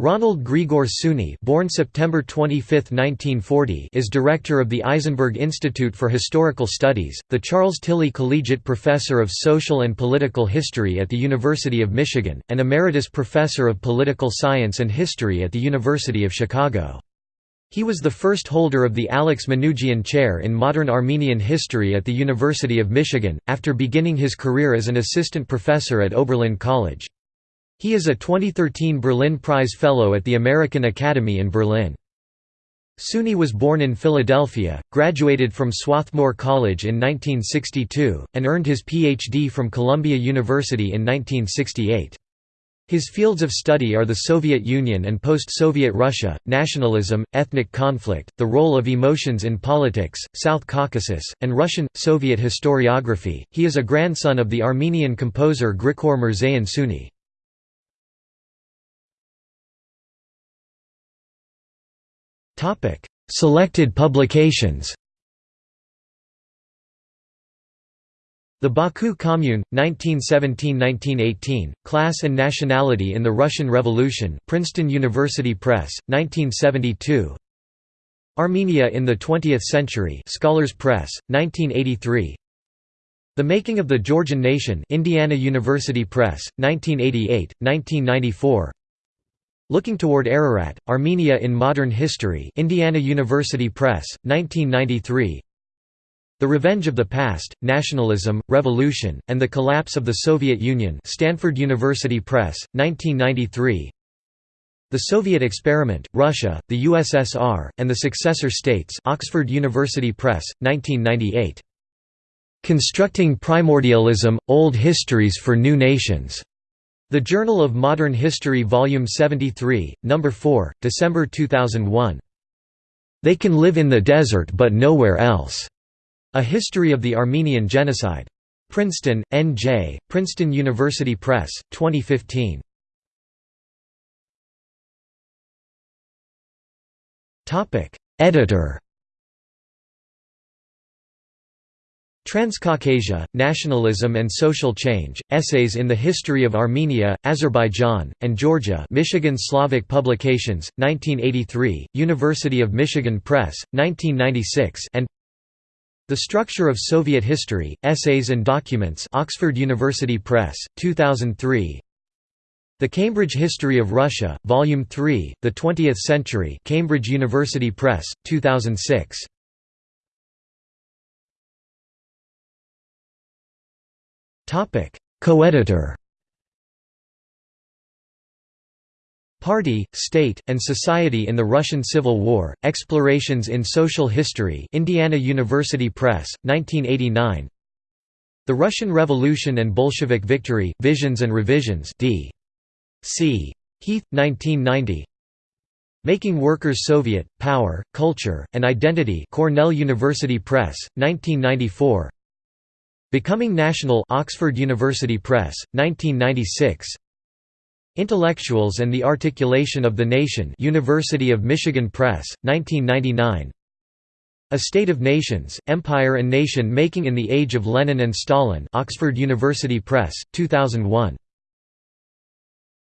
Ronald Grigor Suny born September 25, 1940, is director of the Eisenberg Institute for Historical Studies, the Charles Tilly Collegiate Professor of Social and Political History at the University of Michigan, and Emeritus Professor of Political Science and History at the University of Chicago. He was the first holder of the Alex Manoogian Chair in Modern Armenian History at the University of Michigan, after beginning his career as an assistant professor at Oberlin College. He is a 2013 Berlin Prize Fellow at the American Academy in Berlin. Suny was born in Philadelphia, graduated from Swarthmore College in 1962, and earned his Ph.D. from Columbia University in 1968. His fields of study are the Soviet Union and post-Soviet Russia, nationalism, ethnic conflict, the role of emotions in politics, South Caucasus, and Russian-Soviet historiography. He is a grandson of the Armenian composer Grigor Mirzayan Suni. Selected publications. The Baku Commune, 1917–1918, Class and Nationality in the Russian Revolution Princeton University Press, 1972 Armenia in the Twentieth Century Scholars Press, 1983 The Making of the Georgian Nation Indiana University Press, 1988, 1994 Looking Toward Ararat, Armenia in Modern History Indiana University Press, 1993 The Revenge of the Past, Nationalism, Revolution, and the Collapse of the Soviet Union Stanford University Press, 1993 The Soviet Experiment, Russia, the USSR, and the Successor States Oxford University Press, 1998 Constructing Primordialism, Old Histories for New Nations the Journal of Modern History Volume 73, No. 4, December 2001. They Can Live in the Desert but Nowhere Else. A History of the Armenian Genocide. Princeton, N.J., Princeton University Press, 2015. Editor Transcaucasia, Nationalism and Social Change, Essays in the History of Armenia, Azerbaijan, and Georgia Michigan Slavic Publications, 1983, University of Michigan Press, 1996 and The Structure of Soviet History, Essays and Documents Oxford University Press, 2003 The Cambridge History of Russia, Volume 3, The Twentieth Century Cambridge University Press, 2006 Co-editor. Party, State, and Society in the Russian Civil War, Explorations in Social History Indiana University Press, 1989 The Russian Revolution and Bolshevik Victory, Visions and Revisions D. C. Heath, 1990 Making Workers Soviet, Power, Culture, and Identity Cornell University Press, 1994 Becoming National Oxford University Press, 1996 Intellectuals and the Articulation of the Nation University of Michigan Press, 1999 A State of Nations, Empire and Nation Making in the Age of Lenin and Stalin Oxford University Press, 2001